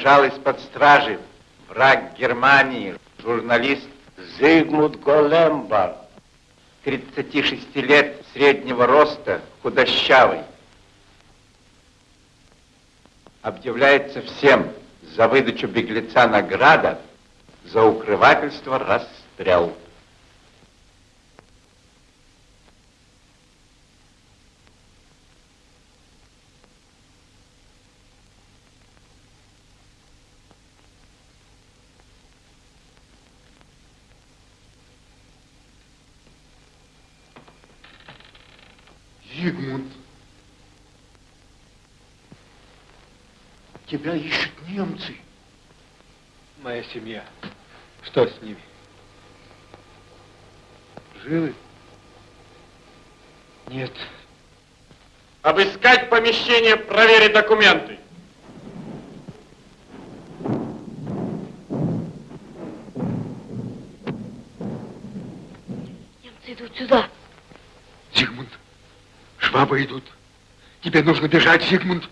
держал из-под стражи враг Германии, журналист Зигмунд Голембар, 36 лет, среднего роста, худощавый. Объявляется всем за выдачу беглеца награда, за укрывательство расстрел. Зигмунд, тебя ищут немцы. Моя семья. Что с ними? Живы? Нет. Обыскать помещение, проверить документы. Немцы идут сюда. Зигмунд, швабы идут. Тебе нужно бежать, Зигмунд.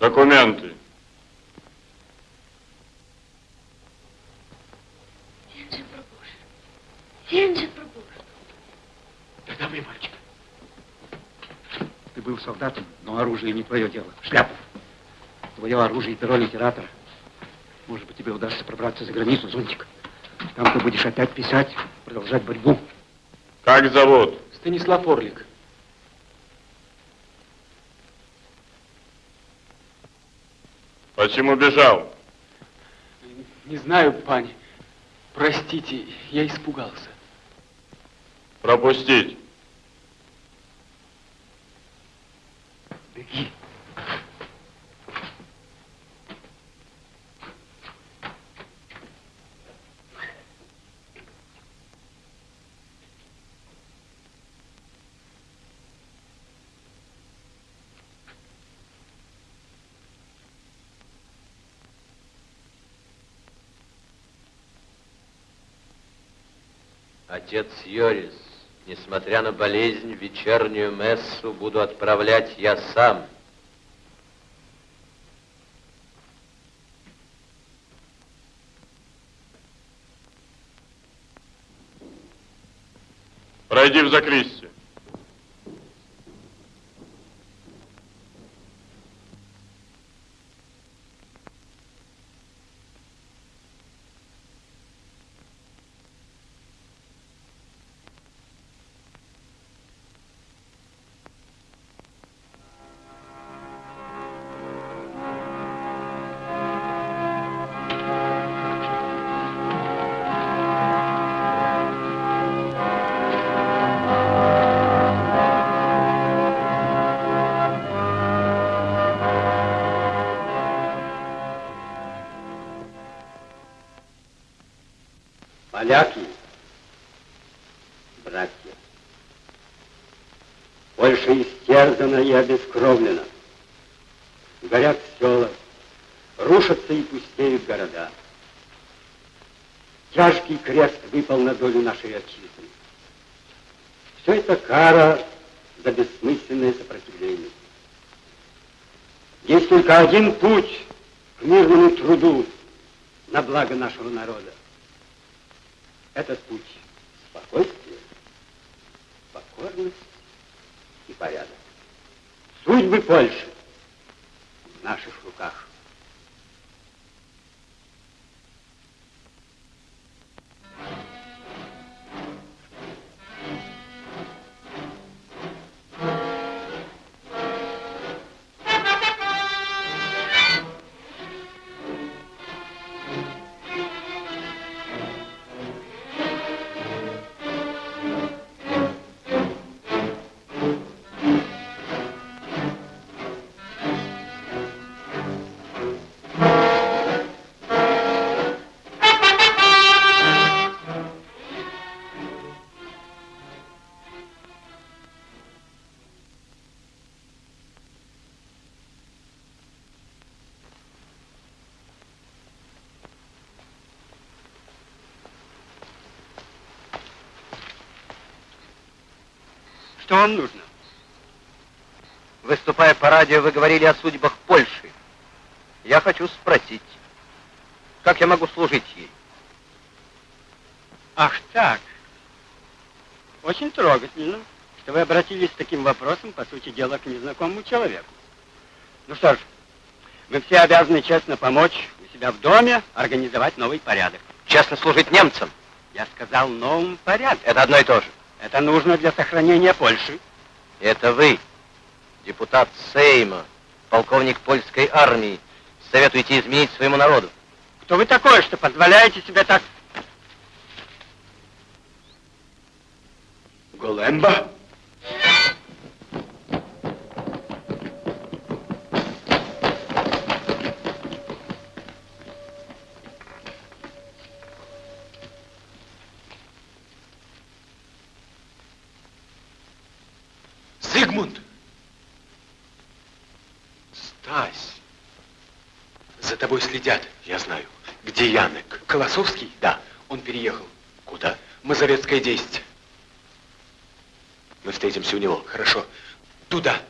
Документы. Венже Прабуш. Венже Прабуш. Тогда вы, мальчик. Ты был солдатом, но оружие не твое дело. Шляпа. Твое оружие и перо литератора. Может быть, тебе удастся пробраться за границу, Зонтик. Там ты будешь опять писать, продолжать борьбу. Как зовут? Станислав Орлик. Почему бежал? Не знаю, пани. Простите, я испугался. Пропустить. Отец Йорис, несмотря на болезнь, вечернюю мессу буду отправлять я сам. Пройди в закристию. Отчизны. Все это кара за бессмысленное сопротивление. Есть только один путь к мирному труду на благо нашего народа. Этот путь – спокойствие, покорность и порядок. Судьбы Польши в наших руках. Вам нужно? Выступая по радио, вы говорили о судьбах Польши. Я хочу спросить, как я могу служить ей? Ах так. Очень трогательно, что вы обратились с таким вопросом, по сути дела, к незнакомому человеку. Ну что ж, вы все обязаны честно помочь у себя в доме организовать новый порядок. Честно служить немцам. Я сказал новым порядком. Это одно и то же. Это нужно для сохранения Польши. Это вы, депутат Сейма, полковник польской армии, советуете изменить своему народу. Кто вы такой, что позволяете себе так... Големба? Следят, я знаю. Где Янек? Колосовский? Да, он переехал. Куда? Мазовецкое 10. Мы встретимся у него. Хорошо. Туда.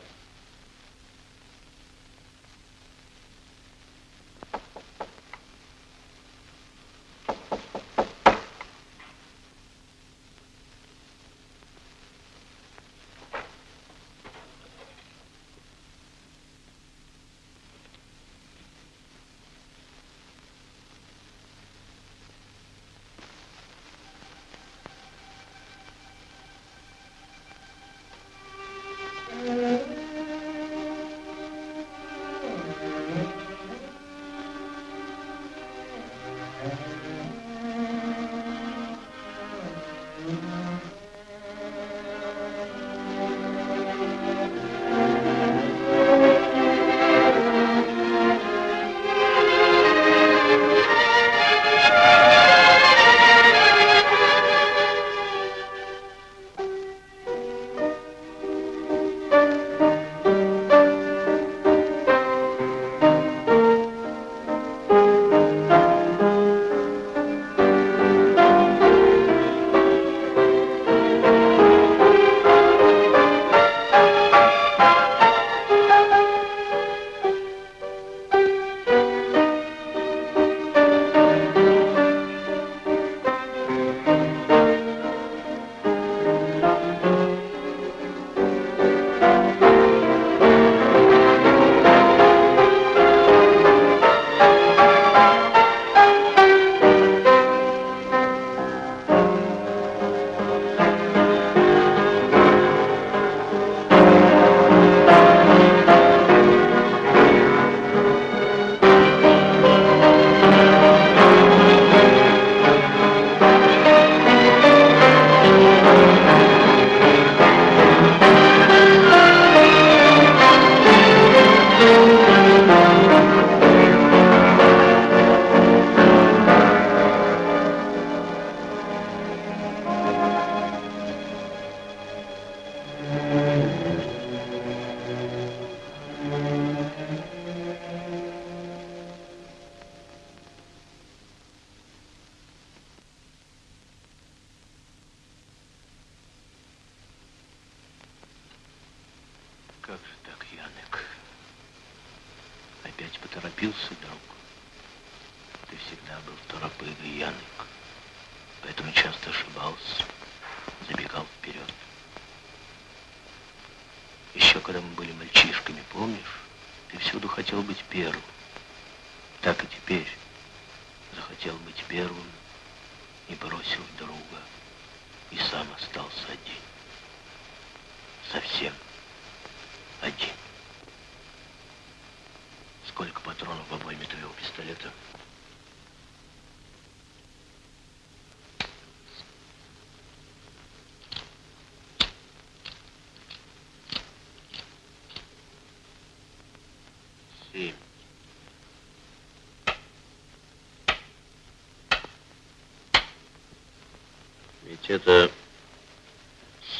Это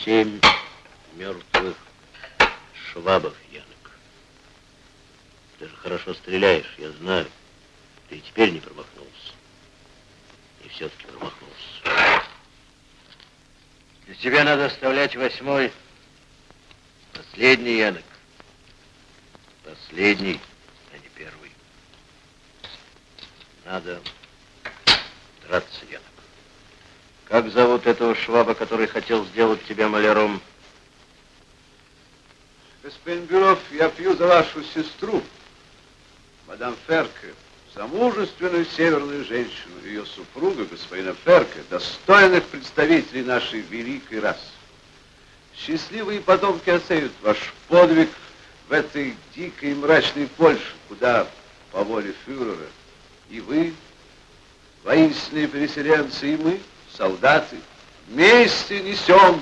семь мертвых швабов, Янок. Ты же хорошо стреляешь, я знаю. Ты и теперь не промахнулся. И все-таки промахнулся. Для тебя надо оставлять восьмой. Последний, Янок. Последний, а не первый. Надо драться, Янок. Как зовут этого шваба, который хотел сделать тебя маляром? Господин Бюров, я пью за вашу сестру, мадам Ферке, за мужественную северную женщину, ее супруга, господина Ферке, достойных представителей нашей великой расы. Счастливые потомки оценят ваш подвиг в этой дикой и мрачной Польше, куда, по воле фюрера, и вы, воинственные переселенцы, и мы, солдаты, вместе несем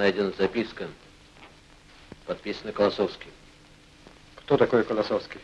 найдена записка, подписана Колосовским. Кто такой Колосовский?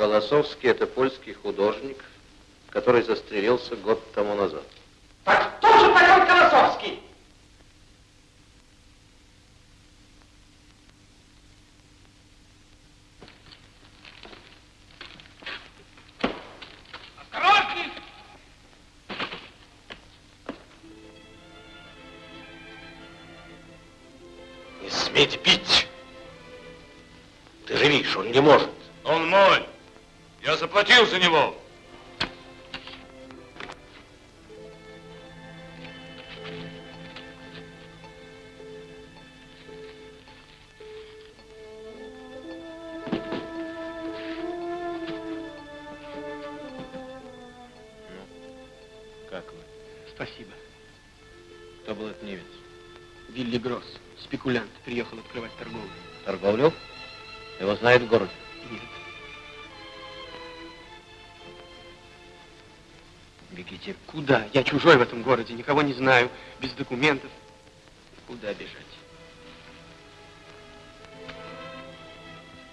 Колосовский – это польский художник, который застрелился год тому назад. Так кто же такой Колосовский? Сметь бить! Ты же видишь, он не может. Заплатил за него. Спасибо. Кто был этот немец? Вилли Гросс, спекулянт, приехал открывать торговлю. Торговлю? Его знают в городе. Куда? Я чужой в этом городе, никого не знаю, без документов. Куда бежать?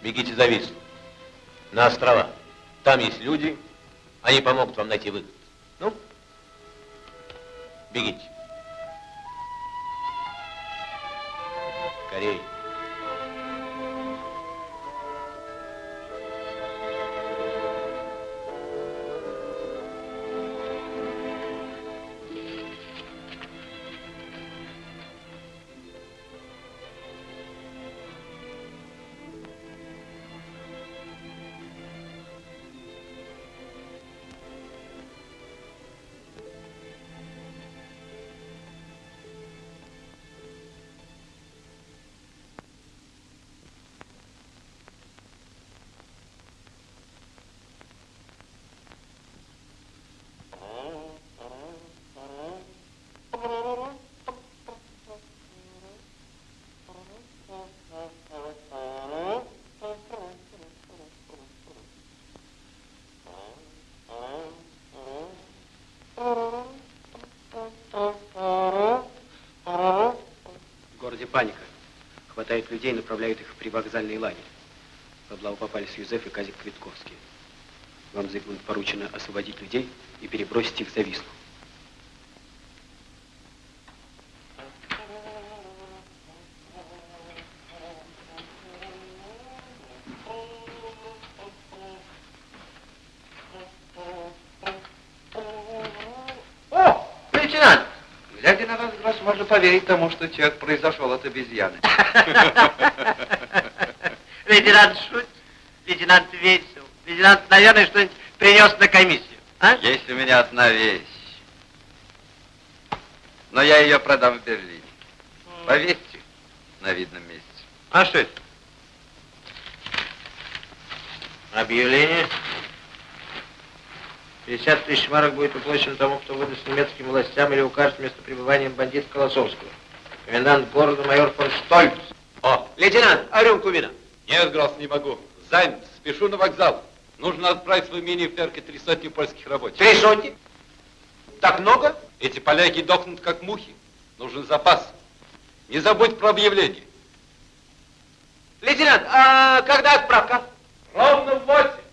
Бегите за Вислу. На острова. Там есть люди, они помогут вам найти выход. Паника. Хватает людей, направляют их в привокзальный лагерь. В облаву попались Юзеф и Казик Квитковский. Вам, Зигмунд, поручено освободить людей и перебросить их за Вислу. О, лейтенант! Глядя на вас, вас можно поверить тому, что человек произошел от обезьяны. Лейтенант шутит, лейтенант весел. Лейтенант, наверное, что-нибудь принес на комиссию. А? Есть у меня одна вещь. Но я ее продам в Берлине. Повесьте на видном месте. А что это? Объявление. 50 тысяч марок будет уплачено тому, кто выдаст немецким властям или укажет место пребывания бандита Колосовского. Комендант города майор фон Штольц. О, Лейтенант, а рюмку вина? нет, Гросс, не могу. Занят, спешу на вокзал. Нужно отправить в имение Ферке три сотни польских рабочих. Три сотни? Так много? Эти поляки дохнут как мухи. Нужен запас. Не забудь про объявление. Лейтенант, а когда отправка? Ровно в восемь.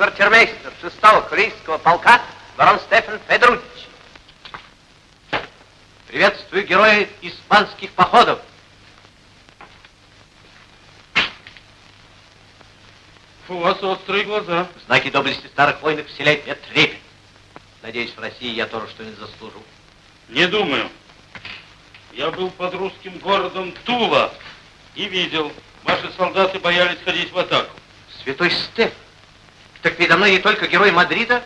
Оберквартирмейстер шестого кавалерийского полка барон Стефан Федорович. Приветствую героя испанских походов. У вас острые глаза. Знаки доблести старых войн вселяют мне трепет. Надеюсь, в России я тоже что-нибудь заслужу. Не думаю. Я был под русским городом Тула и видел, ваши солдаты боялись ходить в атаку. Святой Стефан. Так передо мной не только герой Мадрида,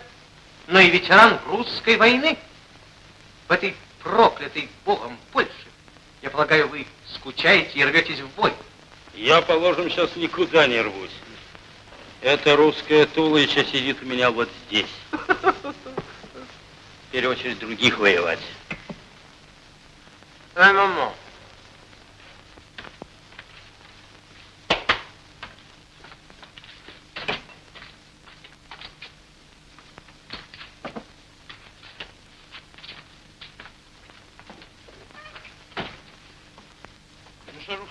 но и ветеран русской войны. В этой проклятой богом Польше, я полагаю, вы скучаете и рветесь в бой. Я, положим, сейчас никуда не рвусь. Эта русская Тулыча сидит у меня вот здесь. Теперь очередь других воевать. Un moment.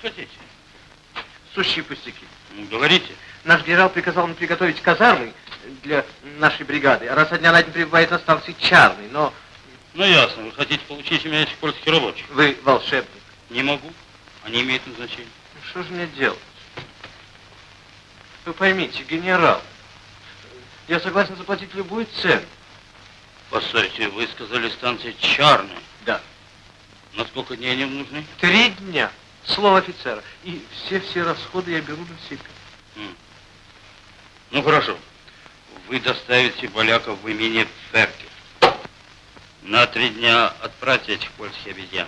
Хотите? Сущие пустяки. Ну, говорите. Наш генерал приказал мне приготовить казармы для нашей бригады. А раз со дня на день прибывает на станции Чарный, но Ну, ясно. Вы хотите получить у меня этих польских рабочих? вы волшебник. Не могу. Они имеют назначение. Ну, Что же мне делать? Вы поймите, генерал, я согласен заплатить любую цену. Постойте, вы сказали станция Чарная. Да. На сколько дней они нужны? Три дня. Слово офицера. И все-все расходы я беру на себя. Ну, хорошо. Вы доставите поляков в имение Ферке. На три дня отправьте этих польских обезьян,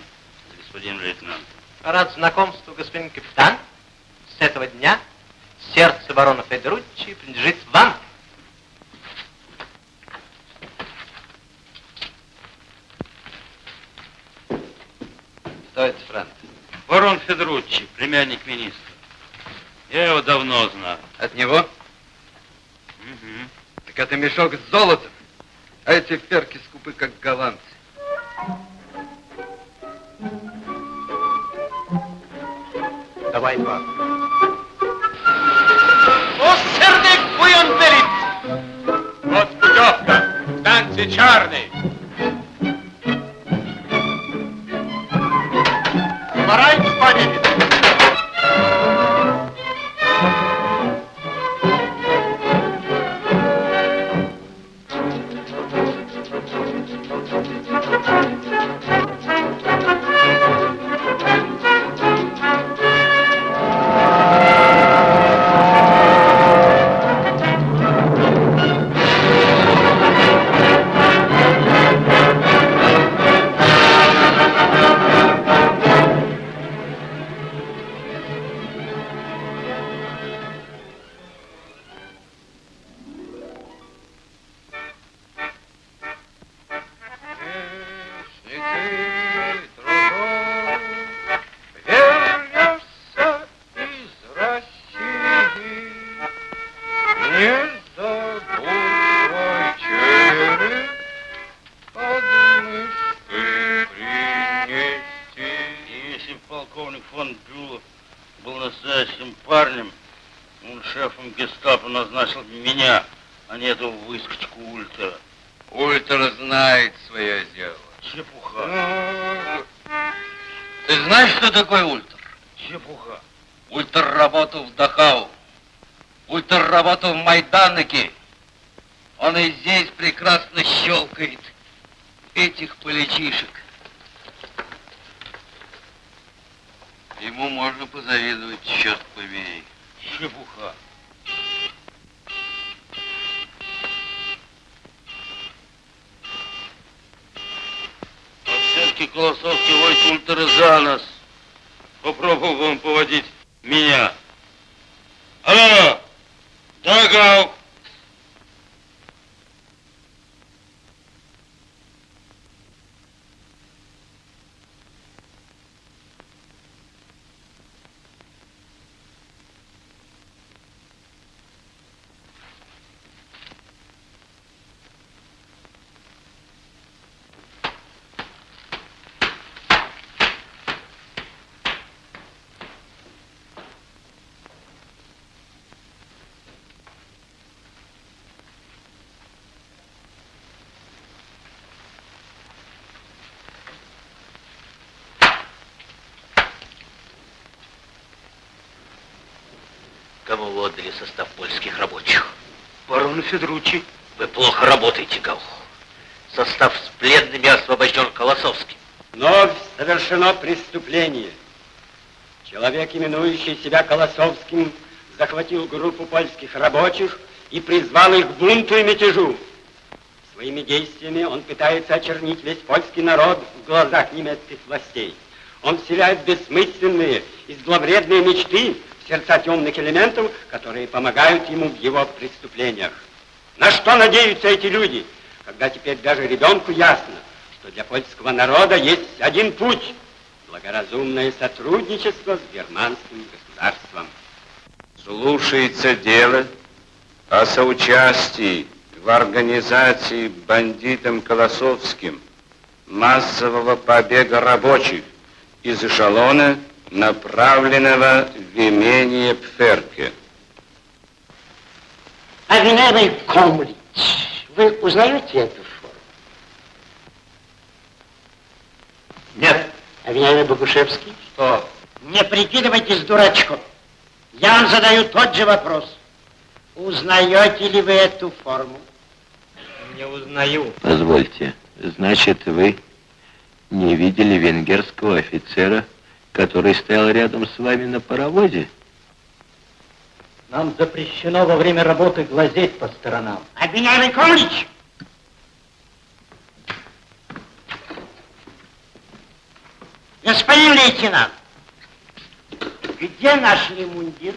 господин лейтенант. Рад знакомству, господин капитан. С этого дня сердце барона Федоруччи принадлежит вам. Кто это, Франц? Барон Федоруччи, племянник министра. Я его давно знаю. От него? Мгм. Так это мешок с золотом. А эти ферки скупы, как голландцы. Давай два. О, сердек буйон велит! Вот путевка. Станция Чарный. everybody такое ультр? Чепуха. Ультр работал в Дахау. Ультр работал в Майданыке. Он и здесь прекрасно щелкает этих поличишек. Ему можно позавидовать, черт побери. Чепуха. А все-таки Колосовский водит ультра за нас. Попробовал он поводить меня. Алло! Да, Кому вы отдали состав польских рабочих? Барону Федоруччи. Вы плохо работаете, Гаух. Состав с пленными освобожден Колосовским. Вновь совершено преступление. Человек, именующий себя Колосовским, захватил группу польских рабочих и призвал их к бунту и мятежу. Своими действиями он пытается очернить весь польский народ в глазах немецких властей. Он вселяет бессмысленные и зловредные мечты сердца темных элементов, которые помогают ему в его преступлениях. На что надеются эти люди? когда теперь даже ребенку ясно, что для польского народа есть один путь – благоразумное сотрудничество с германским государством. Слушается дело о соучастии в организации бандитом Колосовским массового побега рабочих из эшелона, направленного в имение Пферке. Обвиняемый Комлич, вы узнаете эту форму? Нет. Обвиняемый Богушевский? Что? Не прикидывайтесь дурачком. Я вам задаю тот же вопрос. Узнаете ли вы эту форму? Не узнаю. Позвольте, значит, вы не видели венгерского офицера, который стоял рядом с вами на паровозе? Нам запрещено во время работы глазеть по сторонам. Обвиняемый Комлич! Господин лейтенант, где нашли мундир?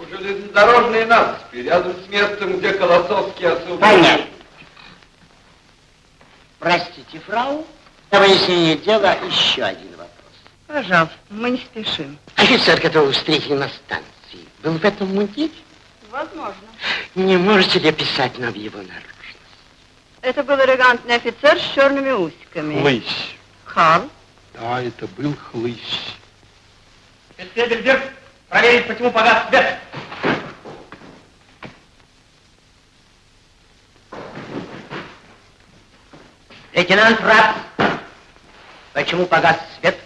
У железнодорожной насыпи, рядом с местом, где Колосовский освободил. Понятно. Простите, фрау, для выяснения дела еще один. Пожалуйста, мы не спешим. Офицер, которого встретили на станции, был в этом мундире? Возможно. Не можете ли описать нам его наружность? Это был элегантный офицер с черными усиками. Хлыщ. Карл? Да, это был хлыщ. Фельдфебель проверить, почему погас свет. Лейтенант Раб, почему погас свет?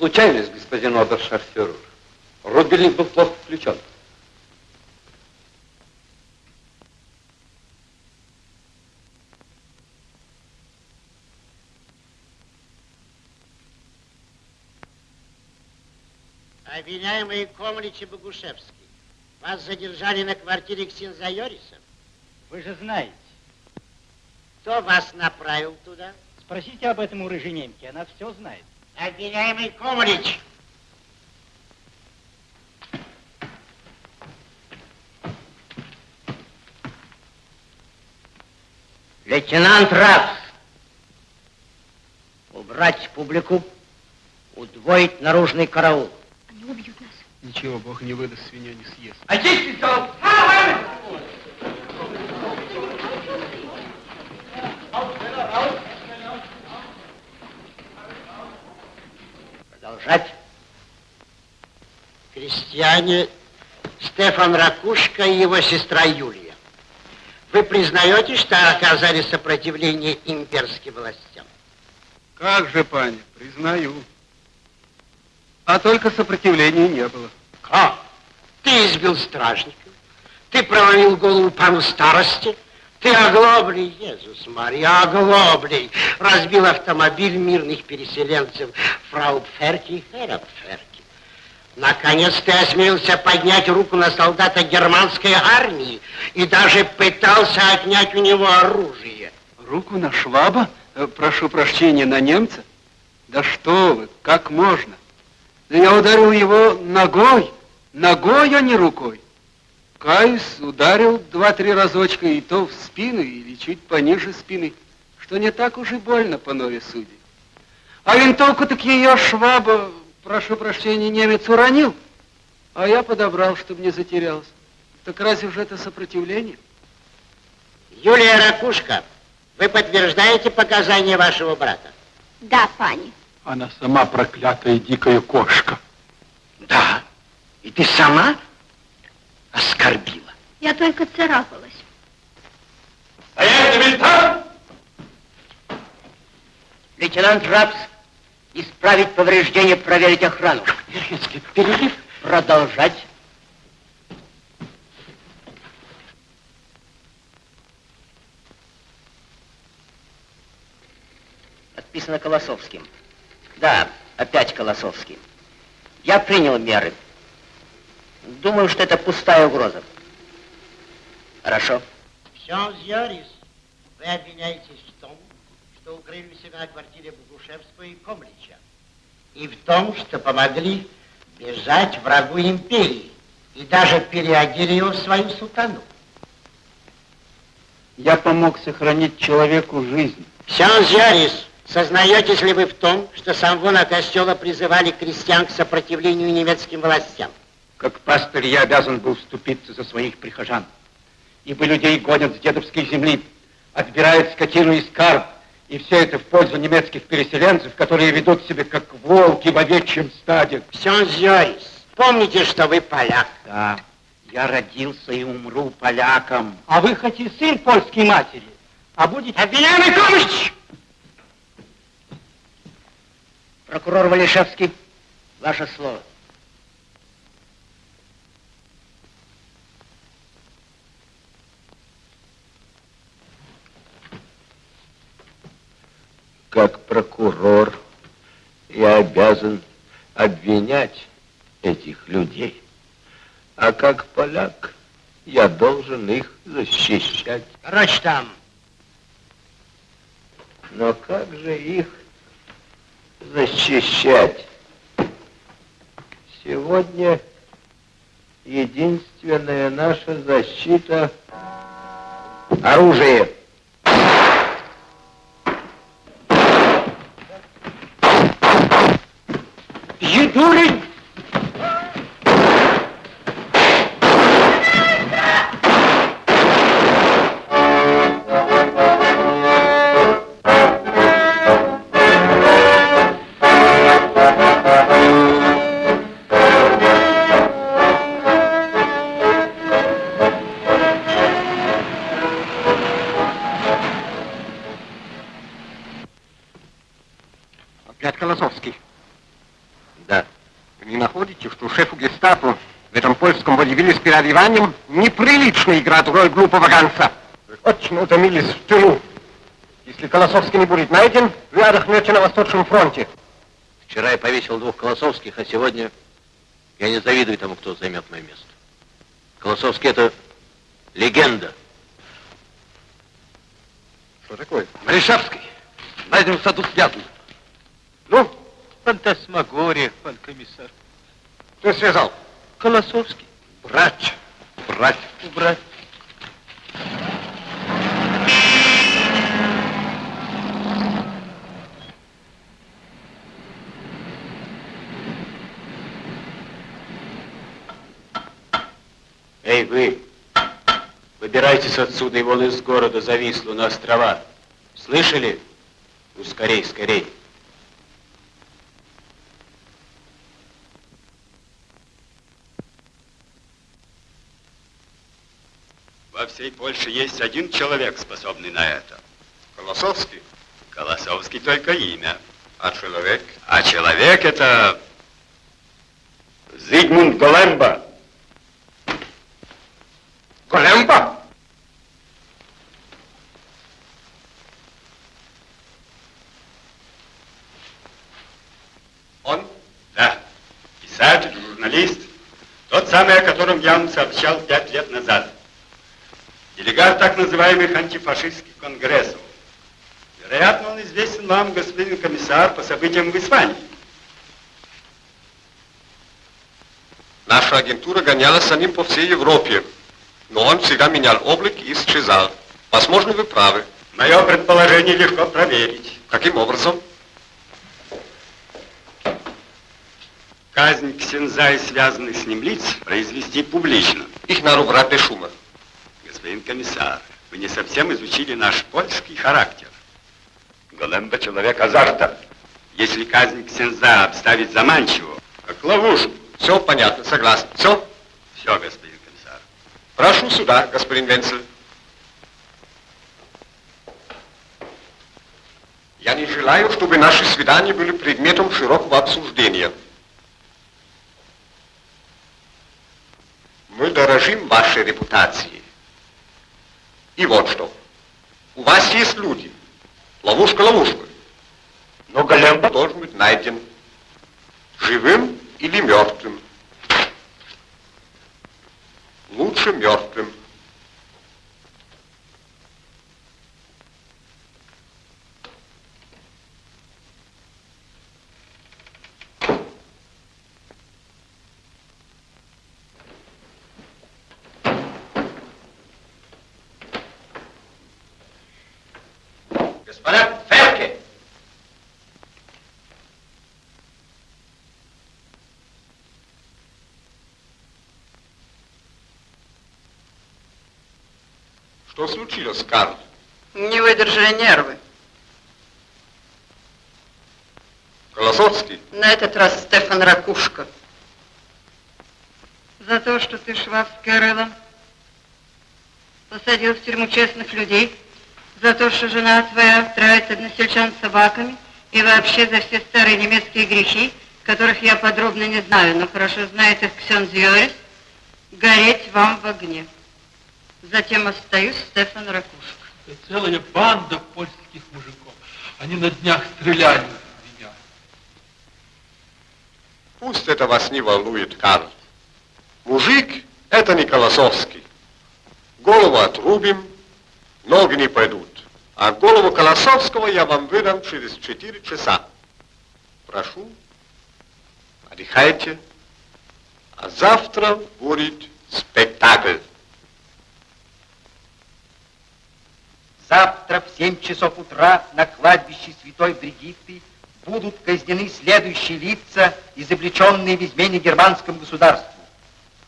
Случайность, господин обершарфюрер. Рубильник был плохо включен. Обвиняемые Комлич и Богушевский, вас задержали на квартире Ксензайориса? Вы же знаете. Кто вас направил туда? Спросите об этом у рыжей немки, она все знает. Обвиняемый Комлич, Лейтенант Рапс, убрать публику, удвоить наружный караул. Они убьют нас. Ничего, Бог не выдаст, свинья не съест. Очистить стол. Продолжать. Крестьяне Стефан Ракушка и его сестра Юлия. Вы признаете, что оказали сопротивление имперским властям? Как же, паня, признаю. А только сопротивления не было. Как? Ты избил стражников, ты проломил голову пану старости, ты оглоблей, Иисус Мария, оглоблей, разбил автомобиль мирных переселенцев фрау Пферки и Хера Пферки. Наконец ты осмелился поднять руку на солдата германской армии и даже пытался отнять у него оружие. Руку на шваба? Э, Прошу прощения, на немца? Да что вы, как можно? Да я ударил его ногой, ногой, а не рукой. Каюсь, ударил два-три разочка, и то в спину, или чуть пониже спины, что не так уж и больно по нове судей. А винтовку так ее шваба, прошу прощения, немец уронил, а я подобрал, чтобы не затерялся. Так разве же это сопротивление? Юлия Ракушка, вы подтверждаете показания вашего брата? Да, пани. Она сама проклятая дикая кошка. Да. И ты сама оскорбила? Я только царапалась. Стоять, инвентарь! Лейтенант Рапс, исправить повреждения, проверить охрану. Верхинский, перерыв. Продолжать. Подписано Колосовским. Да, опять Колосовский. Я принял меры. Думаю, что это пустая угроза. Хорошо. Зьорис, вы обвиняетесь в том, что укрыли себя на квартире Богушевского и Комлича. И в том, что помогли бежать врагу империи. И даже переодели его в свою сутану. Я помог сохранить человеку жизнь. Сенс Жарис, сознаетесь ли вы в том, что самвона костела призывали крестьян к сопротивлению немецким властям? Как пастырь я обязан был вступиться за своих прихожан. Ибо людей гонят с дедовской земли, отбирают скотину и скарб, и все это в пользу немецких переселенцев, которые ведут себя как волки в овечьем стаде. Жарис, помните, что вы поляк? Да, я родился и умру поляком. А вы хоть и сын польской матери, а будете... Обвиняемый Комыч! Прокурор Валишевский, ваше слово. Как прокурор я обязан обвинять этих людей. А как поляк я должен их защищать. Короче там. Но как же их защищать? Сегодня единственная наша защита — оружие. segurem переодеванием неприлично играть роль глупого? Вы очень утомились в тылу. Если Колосовский не будет найден, вы отдохнете на Восточном фронте. Вчера я повесил двух Колосовских, а сегодня я не завидую тому, кто займет мое место. Колосовский — это легенда. Что такое? Малишевский, найдем в саду связан. Ну? Фантасмагория, пан комиссар. Кто связал? Колосовский. Брать, брать. Убрать. Эй, вы, выбирайтесь отсюда и вон из города зависло на острова. Слышали? Ну, скорей, скорей. Во всей Польше есть один человек, способный на это. Колосовский? Колосовский только имя. А человек? А человек это... Зигмунд Големба. Големба? Он? Да. Писатель, журналист. Тот самый, о котором я вам сообщал пять лет назад. Делегат так называемых антифашистских конгрессов. Вероятно, он известен вам, господин комиссар, по событиям в Испании. Наша агентура гонялась за ним по всей Европе. Но он всегда менял облик и исчезал. Возможно, вы правы. Мое предположение легко проверить. Каким образом? Казнь Ксенза и связанных с ним лиц произвести публично. Их убрать без шума. Господин комиссар, вы не совсем изучили наш польский характер. Големба человек азарта. Если казнь Ксенза обставить заманчиво, как ловушку. Все понятно, согласен. Все? Все, господин комиссар. Прошу сюда, господин Венцель. Я не желаю, чтобы наши свидания были предметом широкого обсуждения. Мы дорожим вашей репутацией. И вот что. У вас есть люди. Ловушка ловушка. Но Големба должен быть найден. Живым или мертвым. Лучше мертвым. Мадам Ферке! Что случилось, Карл? Не выдержали нервы. Колосовский? На этот раз Стефан Ракушка. За то, что ты швабское рыло посадил в тюрьму честных людей, за то, что жена твоя травит односельчан собаками и вообще за все старые немецкие грехи, которых я подробно не знаю, но хорошо знает их Ксен Зьорис, гореть вам в огне. Затем остаюсь Стефан Ракушка. Это целая банда польских мужиков. Они на днях стреляли в меня. Пусть это вас не волнует, Карл. Мужик – это не Колосовский. Голову отрубим, ноги не пойдут. А голову Колосовского я вам выдам через 4 часа. Прошу, отдыхайте. А завтра будет спектакль. Завтра в 7 часов утра на кладбище Святой Бригитты будут казнены следующие лица, изобличенные в измене германскому государству.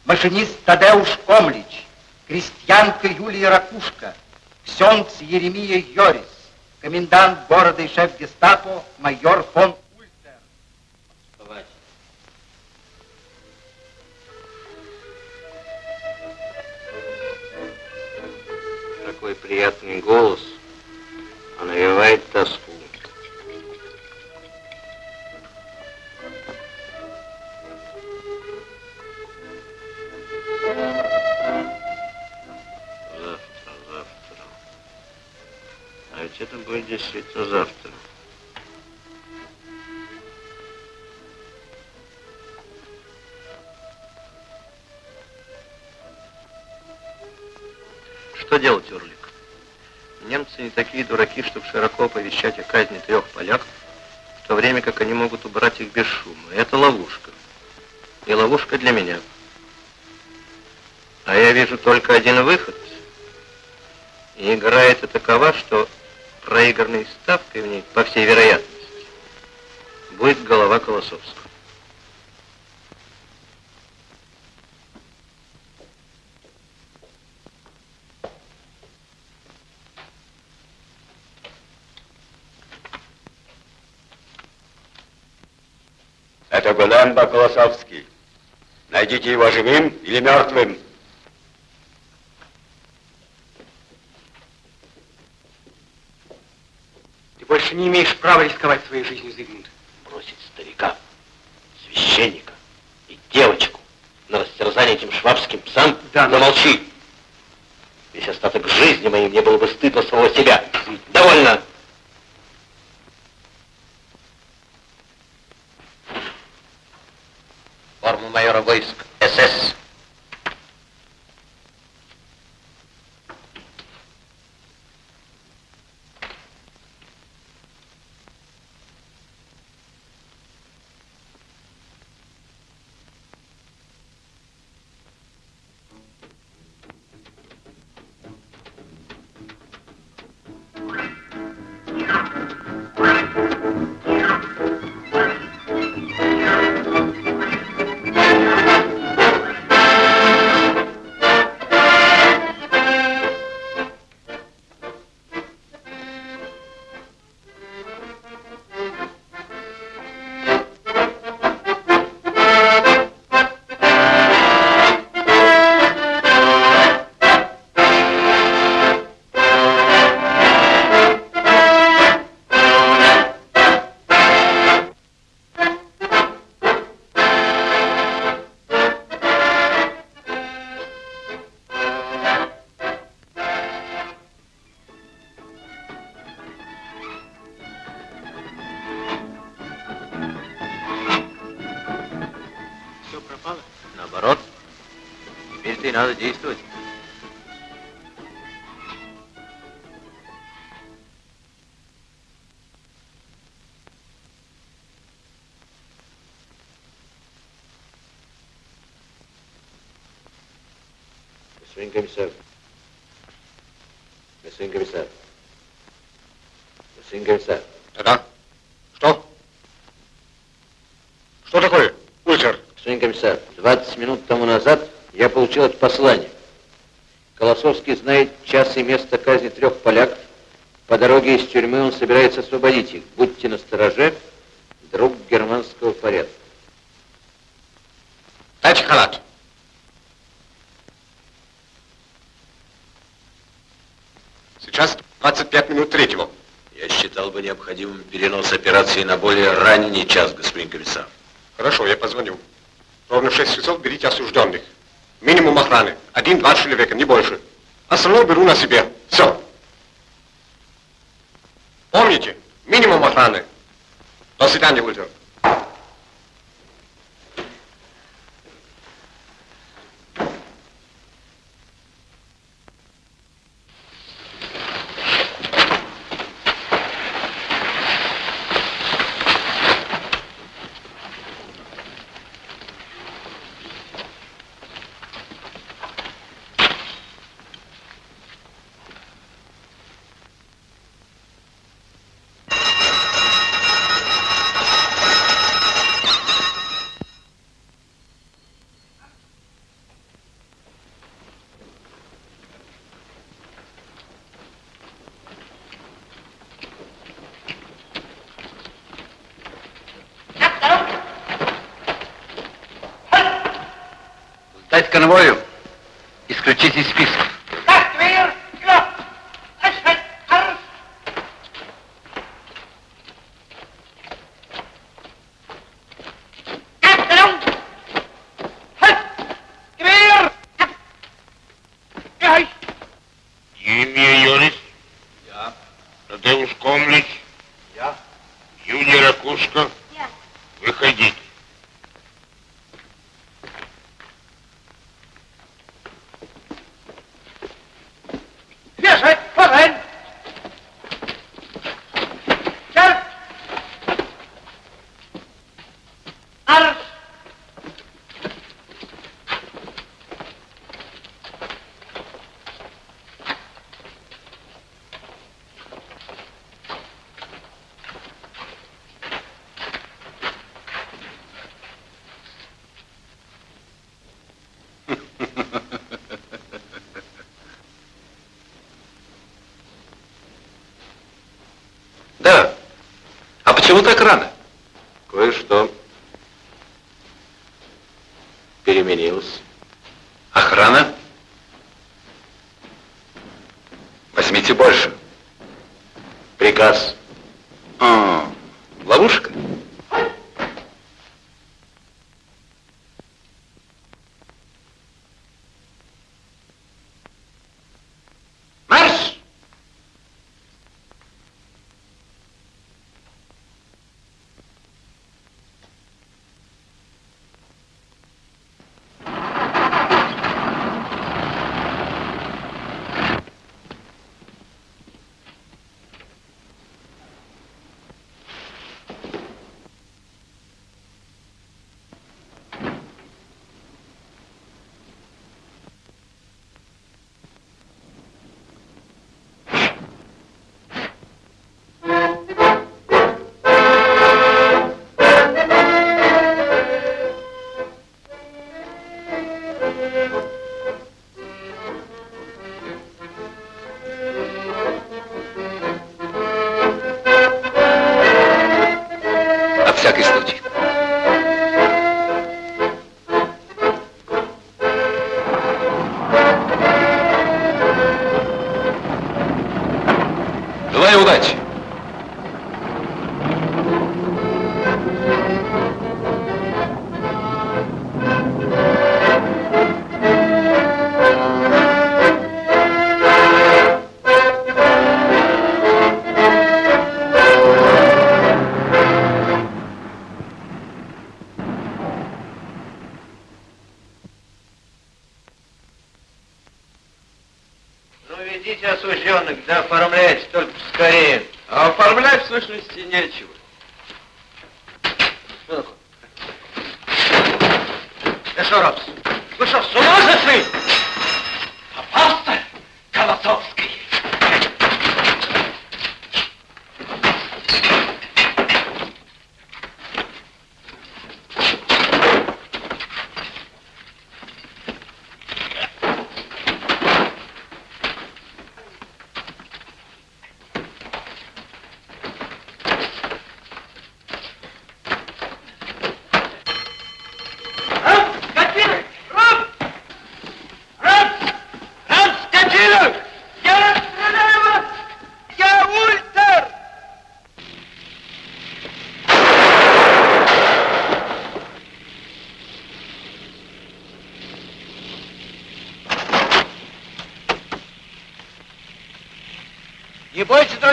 Машинист Тадеуш Комлич, крестьянка Юлия Ракушка, ксенц Еремия Йорис, комендант города и шеф гестапо майор фон приятный голос, а навевает тоску. Завтра, завтра. А ведь это будет действительно завтра. Не такие дураки, чтобы широко оповещать о казни трех поляков, в то время как они могут убрать их без шума. Это ловушка. И ловушка для меня. А я вижу только один выход. И игра эта такова, что проигранной ставкой в ней, по всей вероятности, будет голова Колосовского. Это Гулемба Колосовский. Найдите его живым или мертвым. Ты больше не имеешь права рисковать своей жизнью, Зигмунд. Бросить старика, священника и девочку на растерзание этим швабским псам? Да, но- Замолчи. Весь остаток жизни моей мне было бы стыдно самого себя. Довольно. Форму майора войск СС. Все Колосовский знает час и место казни трех поляков. По дороге из тюрьмы он собирается освободить их. Будьте настороже, друг германского порядка. Дайте халат. Сейчас 25 минут третьего. Я считал бы необходимым перенос операции на более ранний час, господин комиссар. Хорошо, я позвоню. Ровно в 6 часов берите осужденных. Минимум охраны. Один-два человека, не больше. Остальное беру на себе. Все. Помните, минимум охраны. До свидания, Ультер. Дать конвою. Исключить из списка. Имя Йорис? Я. Тадеуш Комлич? Я. Юлия Ракушка? Я. Выходите. Вешать! Форель! Черт! Арш! Да. Почему так рано?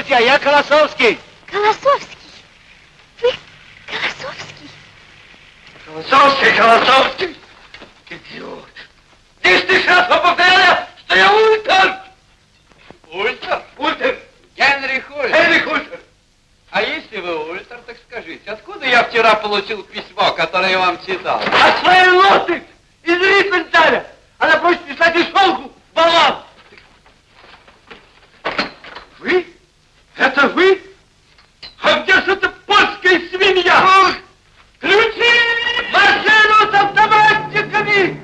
Бойтесь, друзья, я Колосовский. Колосовский. Вы Колосовский? Колосовский, Колосовский. Идиот. Ты раз повторяю, что я Ультер. Ультер? Ультер. Генрих Ультер. Генрих Ультер. А если вы Ультер, так скажите, откуда я вчера получил письмо, которое я вам читал? От своей лоты из Риппенталя. Она просит писать из шелку баллад. Вы? Это вы? А где же эта польская свинья? Ключи! Машину с автоматиками!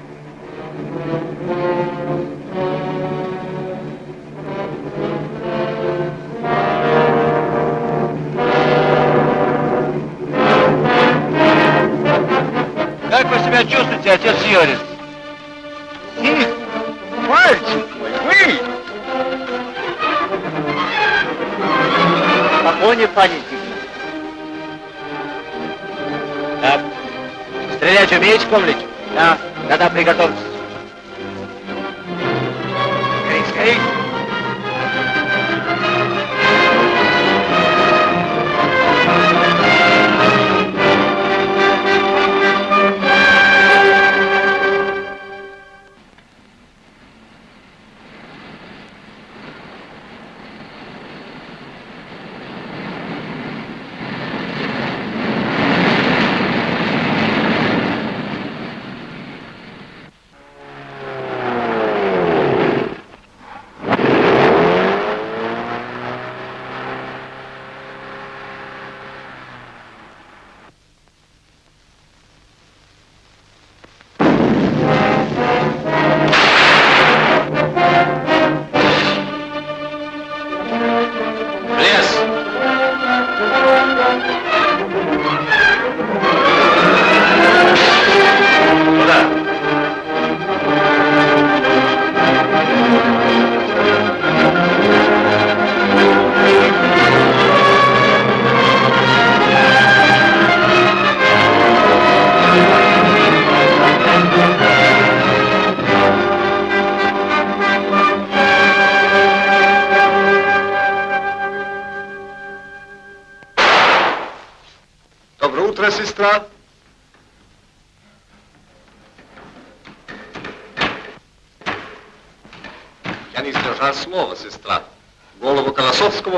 Как вы себя чувствуете, отец Йорис? И, мальчик Погоне памятник. Так. Стрелять умеете, Комлич? Да. Тогда приготовьтесь.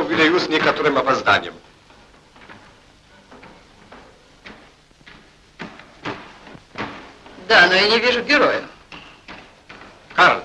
Выдаю с некоторым опозданием. Да, но я не вижу героя. Карл,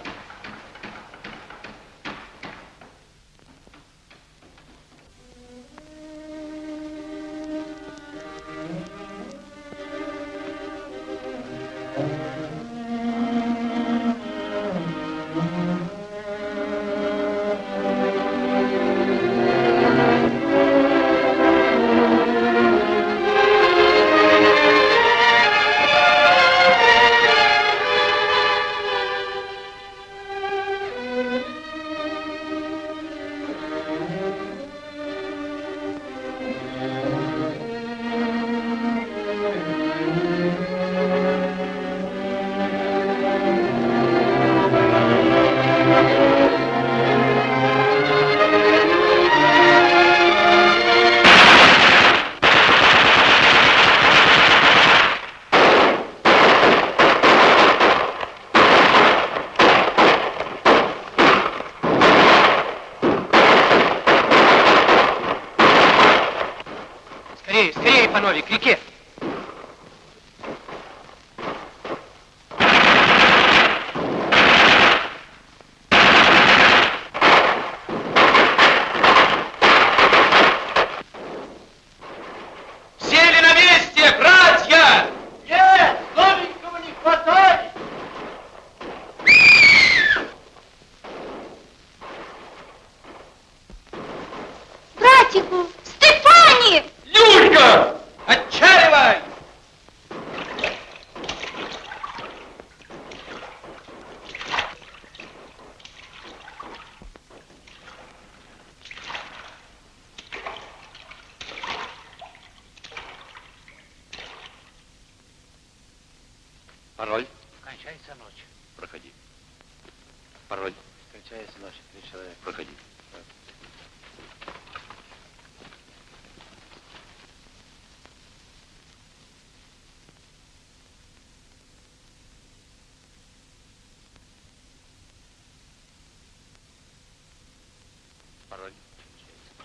Пароль.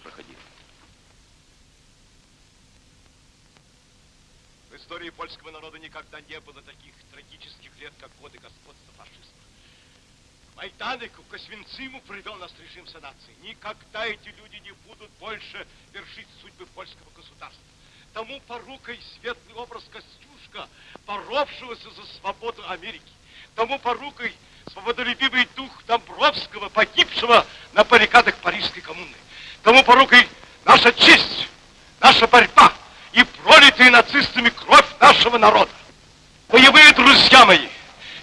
Проходи. В истории польского народа никогда не было таких трагических лет, как годы господства фашизма. К Майданику, к Освенциму привел нас режим санации. Никогда эти люди не будут больше вершить судьбы польского государства. Тому порукой светлый образ Костюшка, боровшегося за свободу Америки. Тому порукой свободолюбивый дух Домбровского, погибшего на баррикадах Парижской коммуны. Тому порукой наша честь, наша борьба и пролитая нацистами кровь нашего народа. Боевые друзья мои,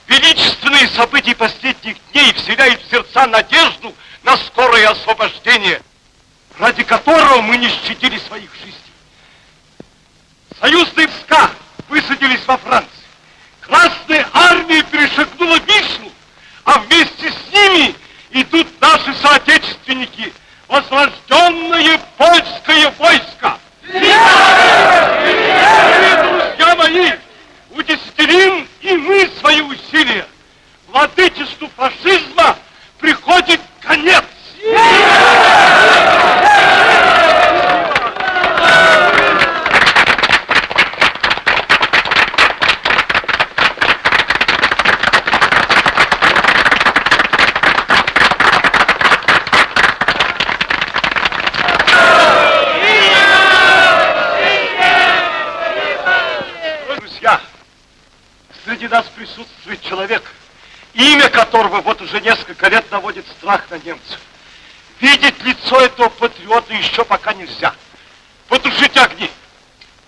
величественные события последних дней вселяют в сердца надежду на скорое освобождение, ради которого мы не щадили своих жизней. Союзные войска высадились во Франции. Красная армия перешагнула Вишну, а вместе с ними идут наши соотечественники, возрожденное польское войско. Друзья мои, удесятерим и мы свои усилия. Владычеству фашизма приходит конец. Друзья, нас присутствует человек, имя которого вот уже несколько лет наводит страх на немцев. Видеть лицо этого патриота еще пока нельзя. Потушите огни.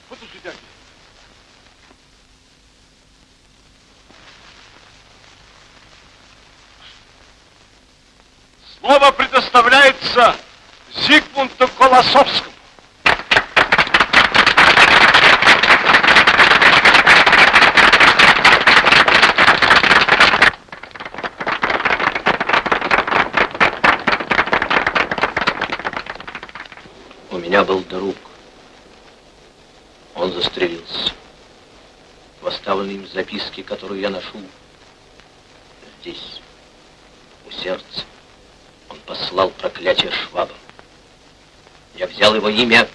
Потушите огни. Слово предоставляется Зигмунту Колосовскому. У меня был друг. Он застрелился. В оставленной им записке, которую я ношу здесь, у сердца, он послал проклятие швабам. Я взял его имя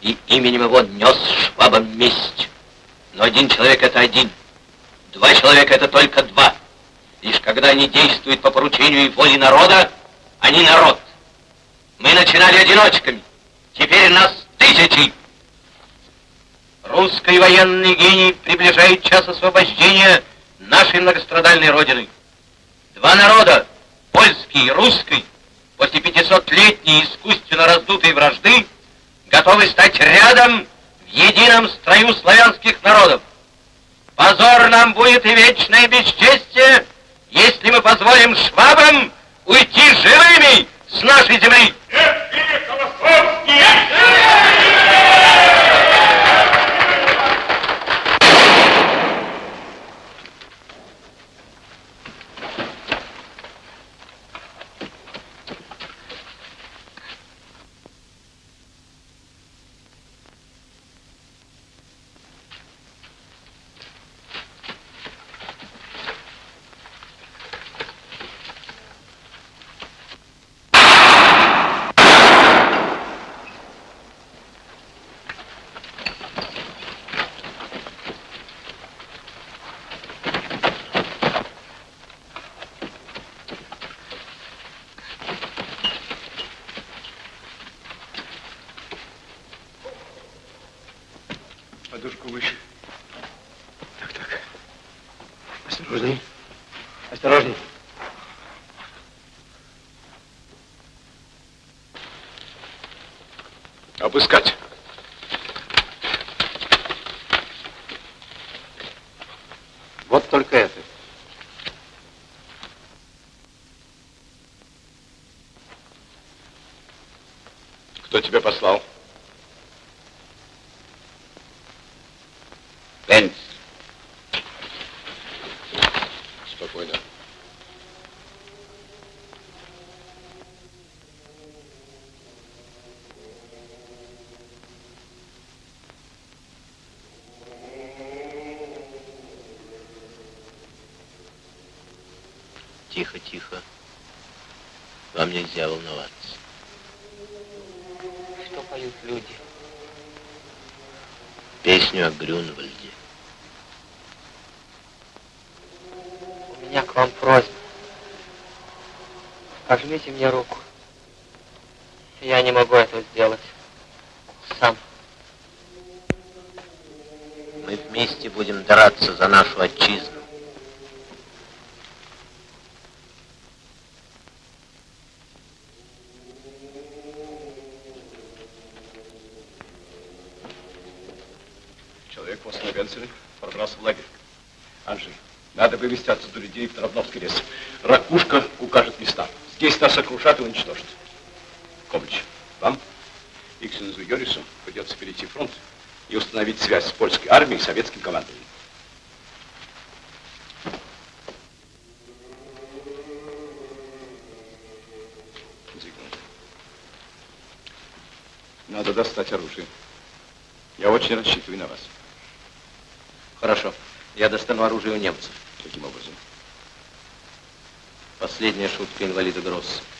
и именем его нес швабам месть. Но один человек это один. Два человека это только два. Лишь когда они действуют по поручению и воле народа, они народ. Мы начинали одиночками. Теперь нас тысячи. Русский военный гений приближает час освобождения нашей многострадальной Родины. Два народа, польский и русский, после 500-летней искусственно раздутой вражды, готовы стать рядом в едином строю славянских народов. Позор нам будет и вечное бесчестие, если мы позволим швабам уйти живыми с нашей земли. Không chiến Обыскать. Вот только это. Кто тебя послал? Тихо, тихо. Вам нельзя волноваться. поют люди? Песню о Грюнвальде. У меня к вам просьба. Пожмите мне руку. Я не могу этого сделать. Сам. Мы вместе будем драться за нашу отчизну. Человек после Венцеля пробрался в лагерь. Анжей, надо в Травновский лес. Ракушка укажет места. Здесь нас окружат и уничтожат. Комлич, вам и ксензу Йорису придется перейти фронт и установить связь с польской армией и советским командованием. Надо достать оружие. Я очень рассчитываю на вас. Хорошо. Я достану оружие у немцев. Последняя шутка инвалида Гросса.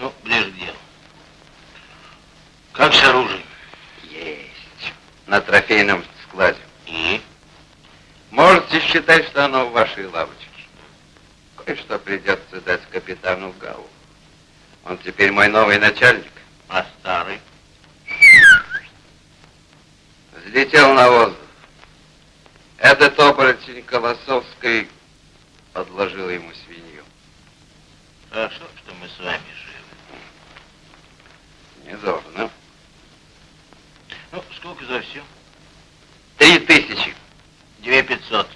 Ну, ближе к делу. Как с оружием? Есть. На трофейном складе. И? Можете считать, что оно в вашей лавочке. Кое-что придется дать капитану Гау. Он теперь мой новый начальник. А старый? Взлетел на воздух. Этот оборотень Колосовской подложил ему свинью. Хорошо, что мы с вами живы. Не зовно. Ну, сколько за все? Три тысячи. Две пятьсот.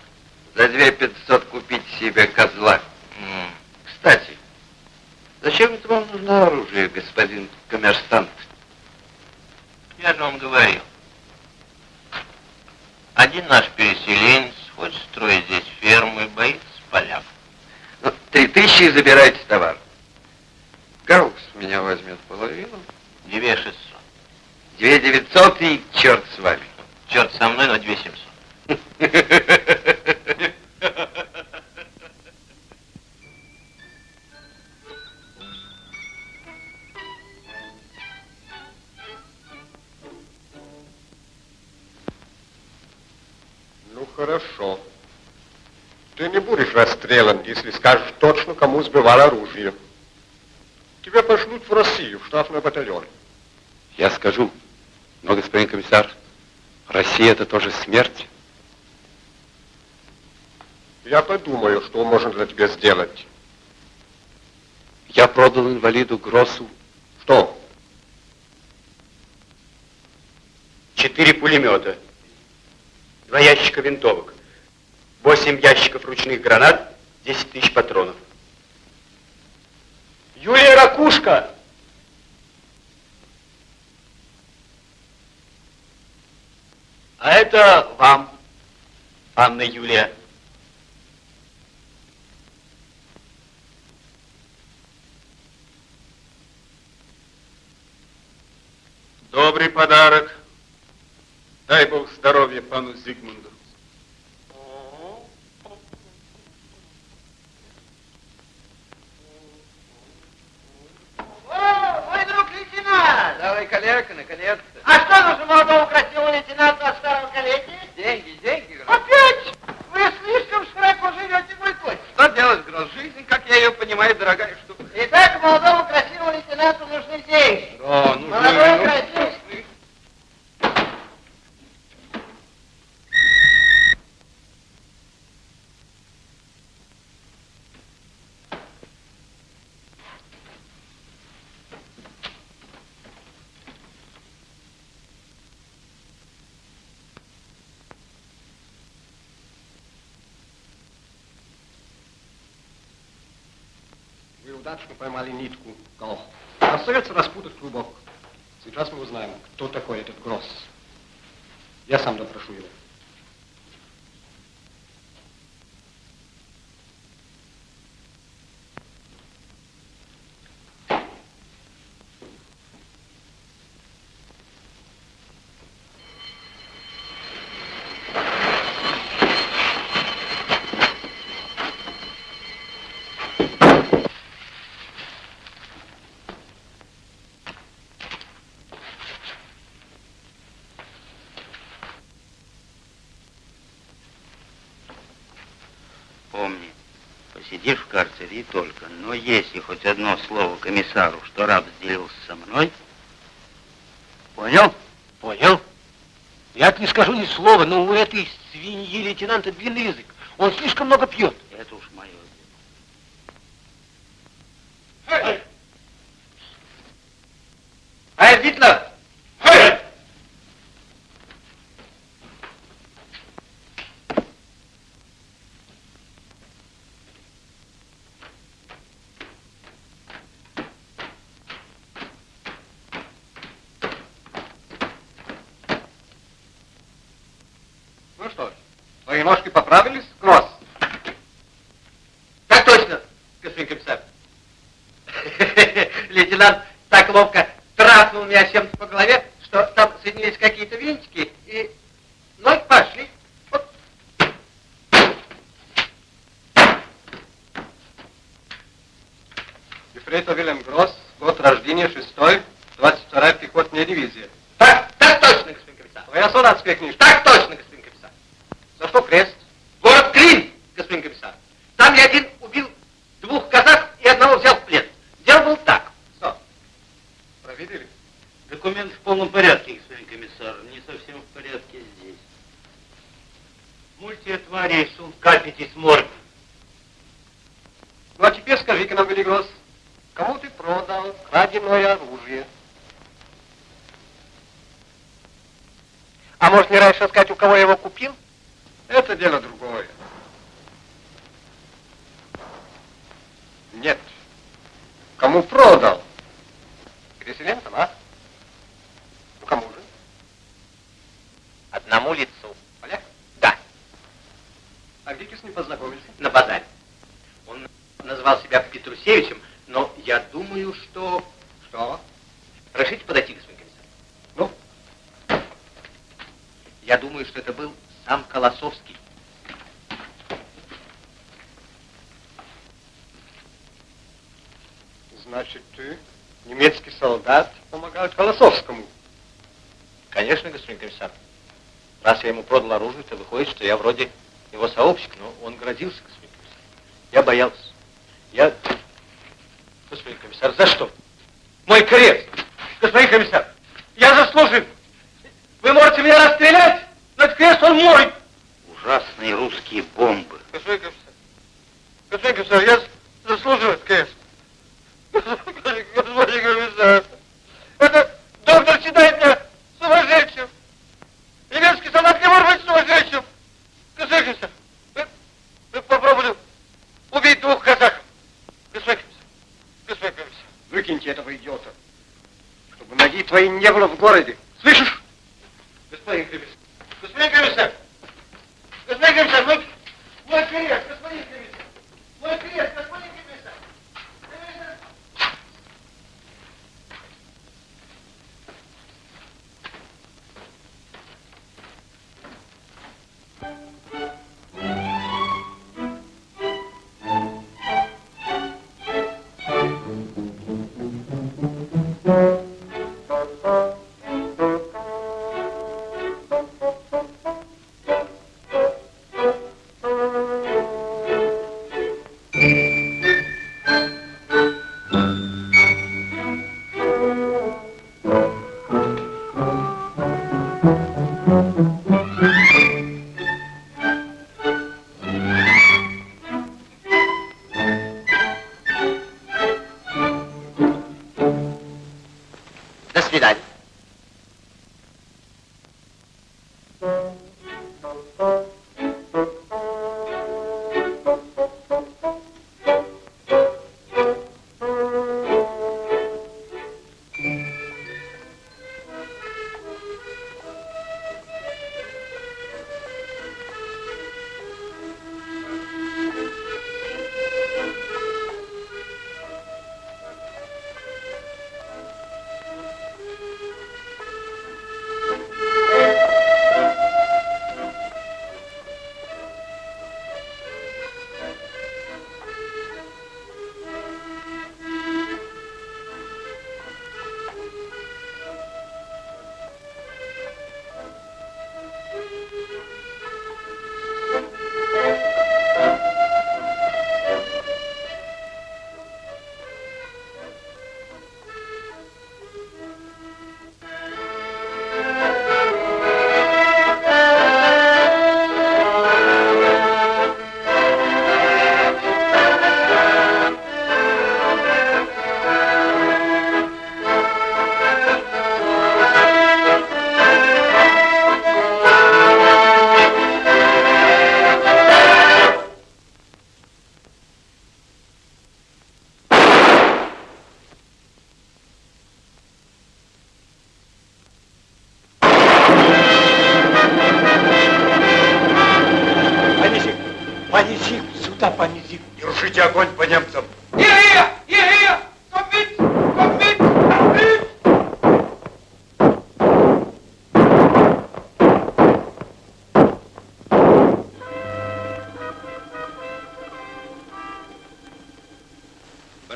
За две пятьсот купить себе козла. М. Кстати, зачем это вам нужно оружие, господин коммерсант? Я же вам говорил. Один наш переселенец хочет строить здесь ферму и боится поляков. Ну, три это тоже смерть. Я подумаю, что можно для тебя сделать. Я продал инвалиду Гроссу Что? четыре пулемета, два ящика винтовок, восемь ящиков ручных гранат, 10 тысяч патронов. Юлия Ракушка! А это вам, Анна Юлия. Добрый подарок. Дай Бог здоровья пану Зигмунду. О, мой друг лейтенант! Давай, коллега, наконец-то. А карцере и только. Но если хоть одно слово комиссару, что раб сделился со мной, понял? Понял. Я не скажу ни слова, но у этой свиньи лейтенанта длинный язык. Он слишком много пьет. Ефрейтор Вильям Гросс, год рождения, 6-й, 22-я пехотная дивизия. Так, так точно, господин комиссар. Твоя солдатская книжка. Так точно, господин комиссар. За что крест? Город Клин, господин комиссар. Там я один убил двух казак и одного взял в плен. Дело было так. Что? Проверили? Документ в полном порядке, господин комиссар. Не совсем в порядке здесь. Мультия тварей, сумка, пятисморт. Ну а теперь скажи-ка нам, Велигрос, я вроде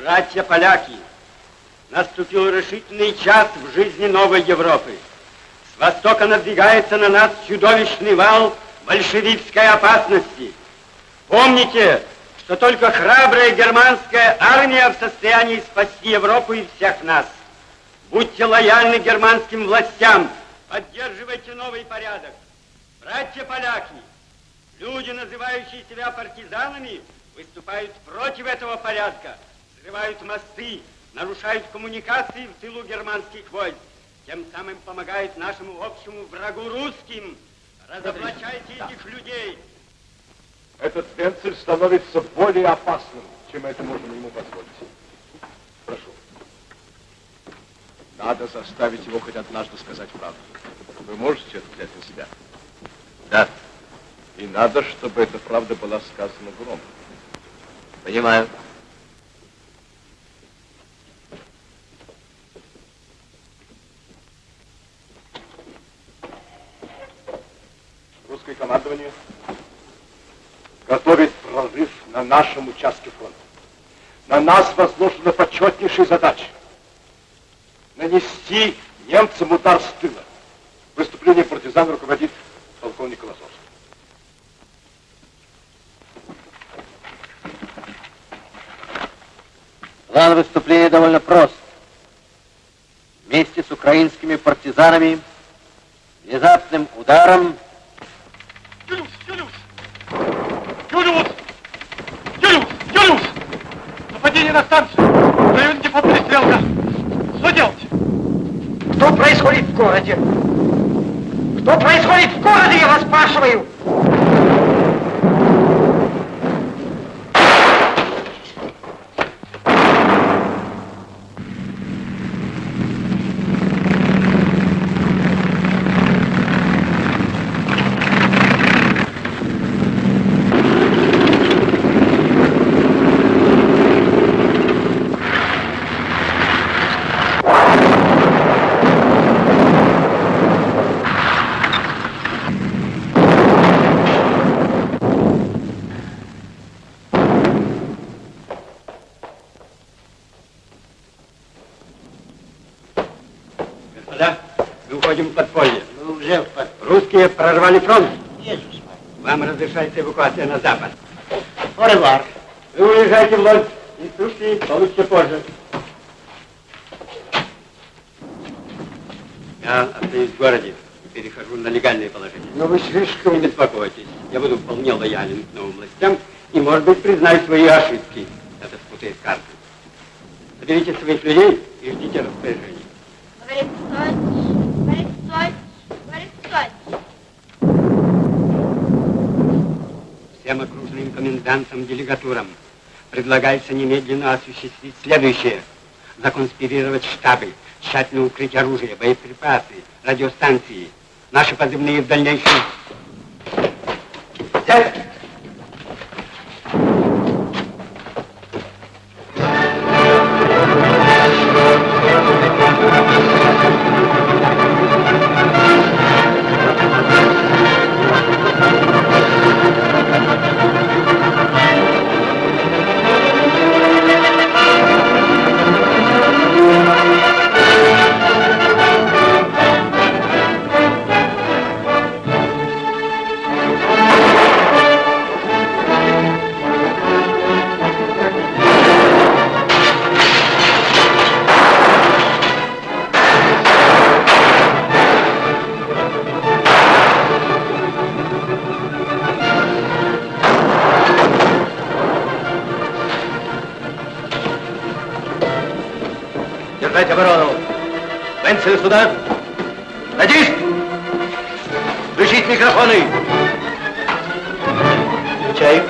Братья поляки, наступил решительный час в жизни новой Европы. С востока надвигается на нас чудовищный вал большевистской опасности. Помните, что только храбрая германская армия в состоянии спасти Европу и всех нас. Будьте лояльны германским властям, поддерживайте новый порядок. Братья поляки, люди, называющие себя партизанами, выступают против этого порядка, взрывают мосты, нарушают коммуникации в тылу германских войск, тем самым помогают нашему общему врагу русским. Разоблачайте этих людей. Этот Венцель становится более опасным, чем это можно ему позволить. Прошу. Надо заставить его хоть однажды сказать правду. Вы можете это взять на себя? Да. И надо, чтобы эта правда была сказана громко. Понимаю. Русское командование готовит прорыв на нашем участке фронта. На нас возложена почетнейшая задача нанести немцам удар с тыла. Выступление партизан руководит полковник Колосовский. План выступления довольно прост. Вместе с украинскими партизанами внезапным ударом Юлиус! Юлиус! Юлиус! Юлиус! Юлиус! Нападение на станцию! В районе депо перестрелка! Что происходит в городе? Что происходит в городе, я вас спрашиваю? Господа, мы уходим в подполье. Мы уже в подполье. Прорвали фронт. Иисус Вам разрешается эвакуация на запад. Оревар. Вы уезжаете в Лодзь. Инструкции получите позже. Я остаюсь в городе и перехожу на легальное положение. Но вы слишком... Не беспокойтесь. Я буду вполне лоялен к новым властям и, может быть, признаю свои ошибки. Это спутает карты. Соберите своих людей и ждите распоряжений. Говорит, стойте, говорит, стойте, говорит, стойте. Всем окружным комендантам, делегатурам предлагается немедленно осуществить следующее. Законспирировать штабы, тщательно укрыть оружие, боеприпасы, радиостанции. Наши позывные в дальнейшем... Взять! Венцель сюда. На диск! Включить микрофоны. Включаю.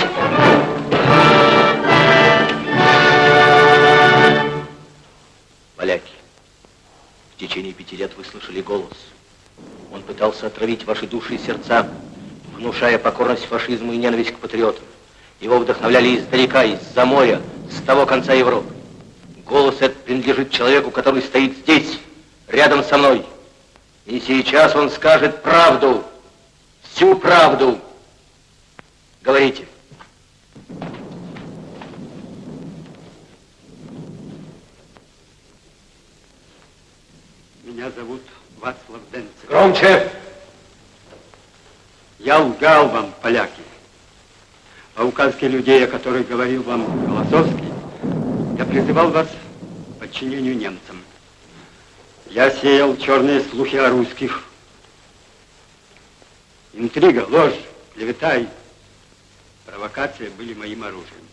Поляки, в течение пяти лет вы слышали голос. Он пытался отравить ваши души и сердца, внушая покорность фашизму и ненависть к патриотам. Его вдохновляли издалека, из-за моря, с того конца Европы. Голос этот принадлежит человеку, который стоит здесь, рядом со мной. И сейчас он скажет правду, всю правду. Говорите. Меня зовут Вацлав Денцев. Громче! Я лгал вам, поляки. По указке людей, о которых говорил вам Голосовский, я призывал вас к подчинению немцам. Я сеял черные слухи о русских. Интрига, ложь, клевета и провокация были моим оружием.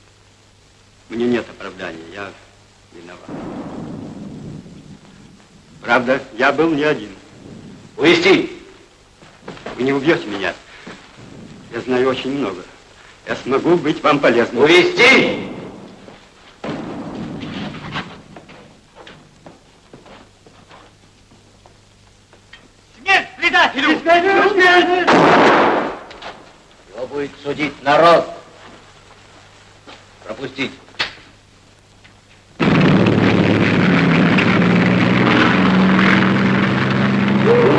Мне нет оправдания, я виноват. Правда, я был не один. Увести! Вы не убьете меня. Я знаю очень много. Я смогу быть вам полезным. Увести! Его будет судить народ. Пропустить. Woo!